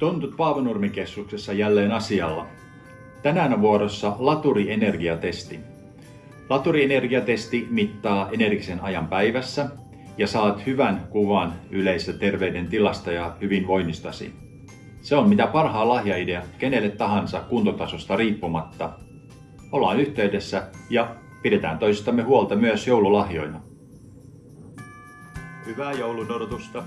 Tontut Paavanurmikeskuksessa jälleen asialla. Tänään on vuorossa laturienergiatesti. Laturienergiatesti mittaa energisen ajan päivässä ja saat hyvän kuvan yleisestä terveyden tilasta ja hyvinvoinnistasi. Se on mitä parhaa lahjaidea kenelle tahansa kuntotasosta riippumatta. Ollaan yhteydessä ja pidetään toisistamme huolta myös joululahjoina. Hyvää joulun odotusta!